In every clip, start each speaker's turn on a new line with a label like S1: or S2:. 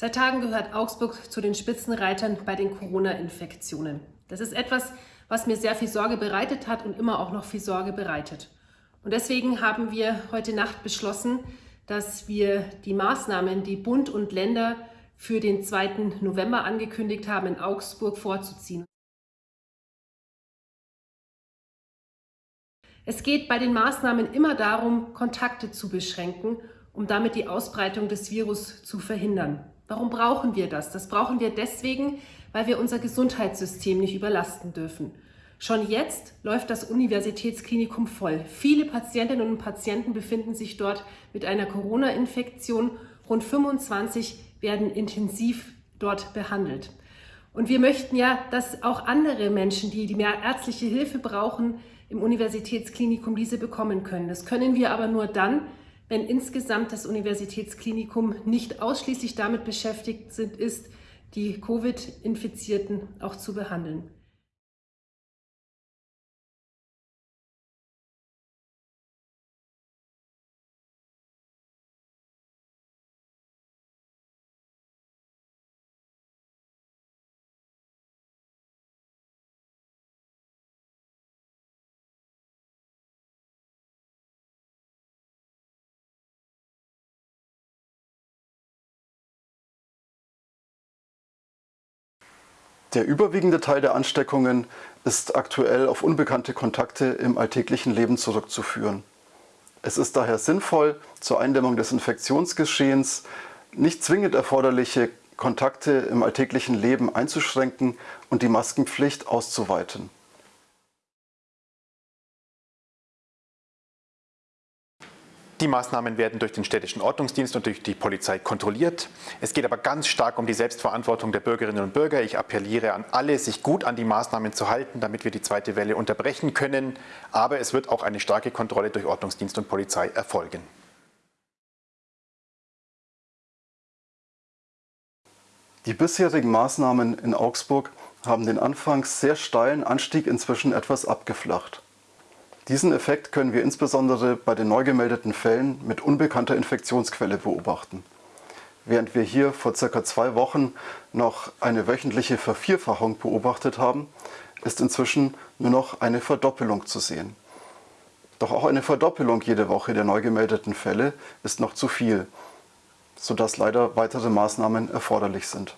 S1: Seit Tagen gehört Augsburg zu den Spitzenreitern bei den Corona-Infektionen. Das ist etwas, was mir sehr viel Sorge bereitet hat und immer auch noch viel Sorge bereitet. Und deswegen haben wir heute Nacht beschlossen, dass wir die Maßnahmen, die Bund und Länder für den 2. November angekündigt haben, in Augsburg vorzuziehen. Es geht bei den Maßnahmen immer darum, Kontakte zu beschränken, um damit die Ausbreitung des Virus zu verhindern. Warum brauchen wir das? Das brauchen wir deswegen, weil wir unser Gesundheitssystem nicht überlasten dürfen. Schon jetzt läuft das Universitätsklinikum voll. Viele Patientinnen und Patienten befinden sich dort mit einer Corona-Infektion. Rund 25 werden intensiv dort behandelt. Und wir möchten ja, dass auch andere Menschen, die mehr ärztliche Hilfe brauchen, im Universitätsklinikum diese bekommen können. Das können wir aber nur dann, wenn insgesamt das Universitätsklinikum nicht ausschließlich damit beschäftigt ist, die Covid-Infizierten auch zu behandeln.
S2: Der überwiegende Teil der Ansteckungen ist aktuell auf unbekannte Kontakte im alltäglichen Leben zurückzuführen. Es ist daher sinnvoll, zur Eindämmung des Infektionsgeschehens nicht zwingend erforderliche Kontakte im alltäglichen Leben einzuschränken und die Maskenpflicht auszuweiten.
S3: Die Maßnahmen werden durch den städtischen Ordnungsdienst und durch die Polizei kontrolliert. Es geht aber ganz stark um die Selbstverantwortung der Bürgerinnen und Bürger. Ich appelliere an alle, sich gut an die Maßnahmen zu halten, damit wir die zweite Welle unterbrechen können. Aber es wird auch eine starke Kontrolle durch Ordnungsdienst und Polizei erfolgen.
S2: Die bisherigen Maßnahmen in Augsburg haben den anfangs sehr steilen Anstieg inzwischen etwas abgeflacht. Diesen Effekt können wir insbesondere bei den neu gemeldeten Fällen mit unbekannter Infektionsquelle beobachten. Während wir hier vor circa zwei Wochen noch eine wöchentliche Vervierfachung beobachtet haben, ist inzwischen nur noch eine Verdoppelung zu sehen. Doch auch eine Verdoppelung jede Woche der neu gemeldeten Fälle ist noch zu viel, sodass leider weitere Maßnahmen erforderlich sind.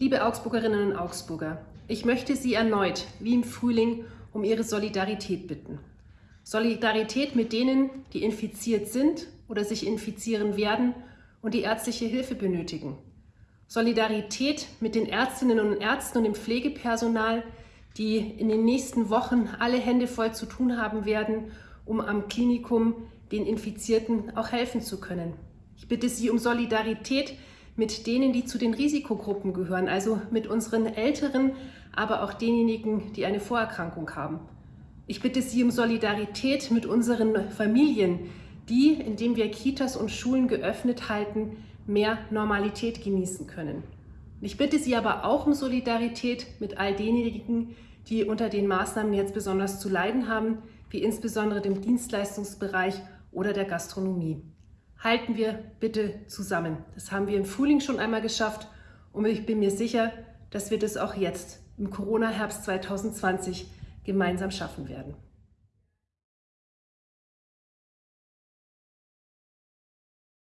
S1: Liebe Augsburgerinnen und Augsburger, ich möchte Sie erneut, wie im Frühling, um Ihre Solidarität bitten. Solidarität mit denen, die infiziert sind oder sich infizieren werden und die ärztliche Hilfe benötigen. Solidarität mit den Ärztinnen und Ärzten und dem Pflegepersonal, die in den nächsten Wochen alle Hände voll zu tun haben werden, um am Klinikum den Infizierten auch helfen zu können. Ich bitte Sie um Solidarität mit denen, die zu den Risikogruppen gehören, also mit unseren Älteren, aber auch denjenigen, die eine Vorerkrankung haben. Ich bitte Sie um Solidarität mit unseren Familien, die, indem wir Kitas und Schulen geöffnet halten, mehr Normalität genießen können. Ich bitte Sie aber auch um Solidarität mit all denjenigen, die unter den Maßnahmen jetzt besonders zu leiden haben, wie insbesondere dem Dienstleistungsbereich oder der Gastronomie halten wir bitte zusammen. Das haben wir im Frühling schon einmal geschafft und ich bin mir sicher, dass wir das auch jetzt im Corona-Herbst 2020 gemeinsam schaffen werden.